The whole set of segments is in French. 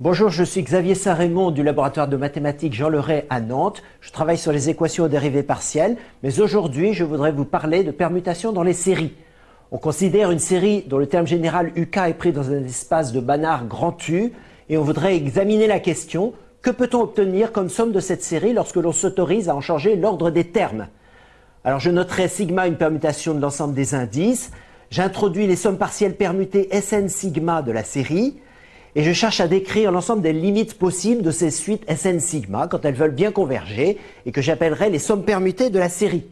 Bonjour, je suis Xavier Saint-Raymond du laboratoire de mathématiques Jean Leray à Nantes. Je travaille sur les équations aux dérivées partielles, mais aujourd'hui je voudrais vous parler de permutations dans les séries. On considère une série dont le terme général UK est pris dans un espace de Banach grand U et on voudrait examiner la question que peut-on obtenir comme somme de cette série lorsque l'on s'autorise à en changer l'ordre des termes? Alors je noterai sigma une permutation de l'ensemble des indices, j'introduis les sommes partielles permutées Sn sigma de la série, et je cherche à décrire l'ensemble des limites possibles de ces suites Sn sigma quand elles veulent bien converger et que j'appellerai les sommes permutées de la série.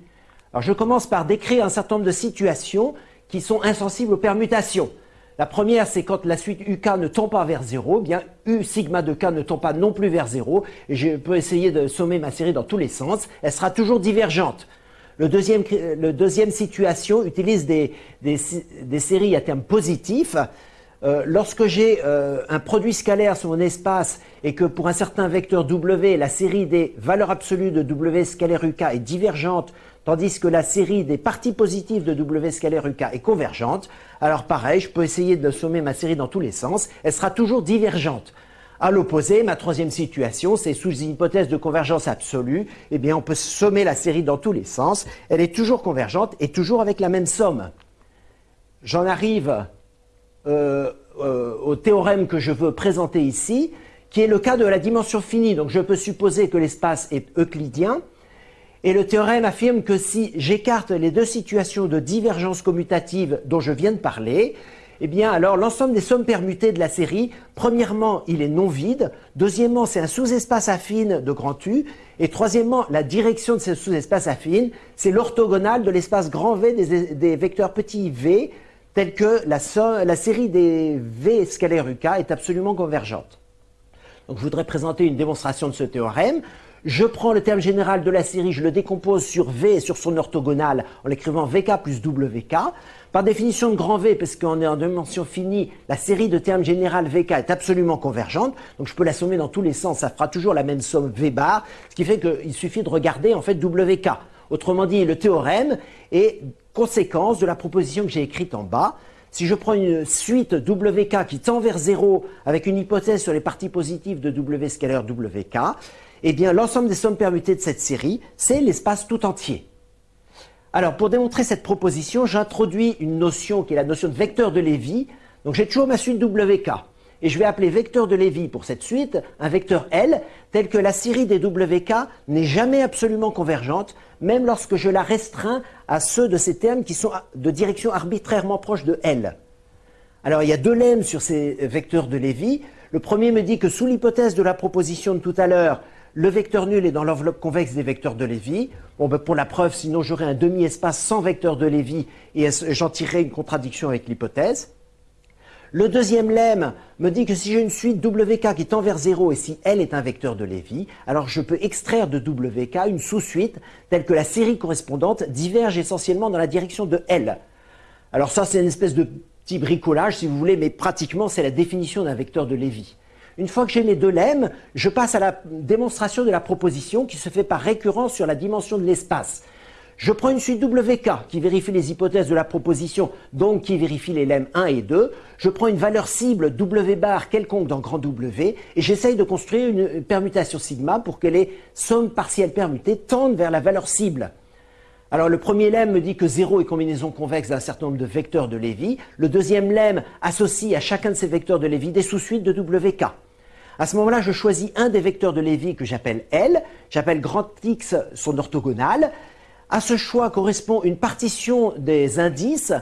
Alors je commence par décrire un certain nombre de situations qui sont insensibles aux permutations. La première, c'est quand la suite UK ne tend pas vers 0, eh bien U sigma de K ne tend pas non plus vers 0, et je peux essayer de sommer ma série dans tous les sens, elle sera toujours divergente. Le deuxième, situation utilise des, séries à terme positif, euh, lorsque j'ai euh, un produit scalaire sur mon espace et que pour un certain vecteur W, la série des valeurs absolues de W scalaire UK est divergente, tandis que la série des parties positives de W scalaire UK est convergente, alors pareil, je peux essayer de sommer ma série dans tous les sens, elle sera toujours divergente. À l'opposé, ma troisième situation, c'est sous une hypothèse de convergence absolue, eh bien on peut sommer la série dans tous les sens, elle est toujours convergente et toujours avec la même somme. J'en arrive euh, euh, au théorème que je veux présenter ici, qui est le cas de la dimension finie. Donc je peux supposer que l'espace est euclidien. Et le théorème affirme que si j'écarte les deux situations de divergence commutative dont je viens de parler, eh bien alors l'ensemble des sommes permutées de la série, premièrement, il est non vide, deuxièmement, c'est un sous-espace affine de grand U, et troisièmement, la direction de ce sous-espace affine, c'est l'orthogonale de l'espace grand V des, des vecteurs petits v telle que la, série des V scalaires UK est absolument convergente. Donc je voudrais présenter une démonstration de ce théorème. Je prends le terme général de la série, je le décompose sur V et sur son orthogonale en l'écrivant VK plus WK. Par définition de grand V, parce qu'on est en dimension finie, la série de termes général VK est absolument convergente. Donc je peux la sommer dans tous les sens, ça fera toujours la même somme V bar, ce qui fait qu'il suffit de regarder en fait WK. Autrement dit, le théorème est conséquence de la proposition que j'ai écrite en bas. Si je prends une suite WK qui tend vers 0 avec une hypothèse sur les parties positives de W scalaire WK, eh bien l'ensemble des sommes permutées de cette série, c'est l'espace tout entier. Alors pour démontrer cette proposition, j'introduis une notion qui est la notion de vecteur de Lévy. Donc j'ai toujours ma suite WK et je vais appeler vecteur de Lévy pour cette suite un vecteur L tel que la série des WK n'est jamais absolument convergente, même lorsque je la restreins à ceux de ces termes qui sont de direction arbitrairement proche de L. Alors il y a deux lemmes sur ces vecteurs de Lévy. Le premier me dit que sous l'hypothèse de la proposition de tout à l'heure, le vecteur nul est dans l'enveloppe convexe des vecteurs de Lévy. Bon, ben pour la preuve, sinon j'aurais un demi-espace sans vecteur de Lévy et j'en tirerai une contradiction avec l'hypothèse. Le deuxième lemme me dit que si j'ai une suite WK qui tend vers 0 et si L est un vecteur de Lévy, alors je peux extraire de WK une sous-suite telle que la série correspondante diverge essentiellement dans la direction de L. Alors ça, c'est une espèce de petit bricolage, si vous voulez, mais pratiquement, c'est la définition d'un vecteur de Lévy. Une fois que j'ai mes deux lemmes, je passe à la démonstration de la proposition qui se fait par récurrence sur la dimension de l'espace. Je prends une suite WK qui vérifie les hypothèses de la proposition, donc qui vérifie les lemmes 1 et 2. Je prends une valeur cible W bar quelconque dans grand W et j'essaye de construire une permutation sigma pour que les sommes partielles permutées tendent vers la valeur cible. Alors le premier lemme me dit que 0 est combinaison convexe d'un certain nombre de vecteurs de Lévy. Le deuxième lemme associe à chacun de ces vecteurs de Lévy des sous-suites de WK. À ce moment-là, je choisis un des vecteurs de Lévy que j'appelle L, j'appelle grand X son orthogonale, à ce choix correspond une partition des indices.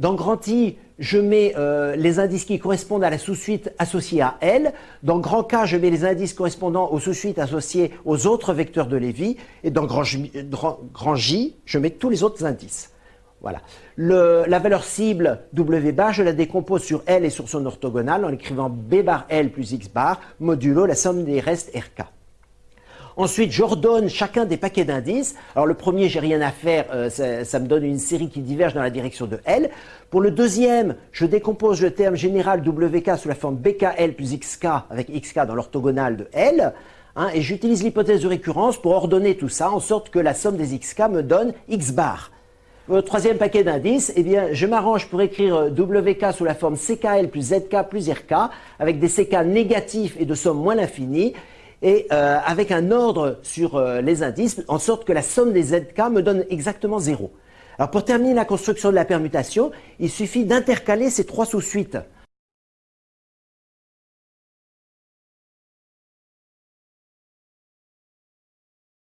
Dans grand I, je mets euh, les indices qui correspondent à la sous-suite associée à L. Dans grand K, je mets les indices correspondant aux sous-suites associées aux autres vecteurs de Lévy. Et dans grand J, je mets tous les autres indices. Voilà. la valeur cible W bar, je la décompose sur L et sur son orthogonale en écrivant B bar L plus X bar modulo la somme des restes RK. Ensuite, j'ordonne chacun des paquets d'indices. Alors le premier, j'ai rien à faire, euh, ça, me donne une série qui diverge dans la direction de L. Pour le deuxième, je décompose le terme général WK sous la forme BKL plus XK avec XK dans l'orthogonale de L. Hein, et j'utilise l'hypothèse de récurrence pour ordonner tout ça en sorte que la somme des XK me donne X bar. Pour le troisième paquet d'indices, eh bien, je m'arrange pour écrire euh, WK sous la forme CKL plus ZK plus RK, avec des CK négatifs et de somme moins l'infini, et euh, avec un ordre sur euh, les indices, en sorte que la somme des ZK me donne exactement 0. Alors pour terminer la construction de la permutation, il suffit d'intercaler ces trois sous-suites.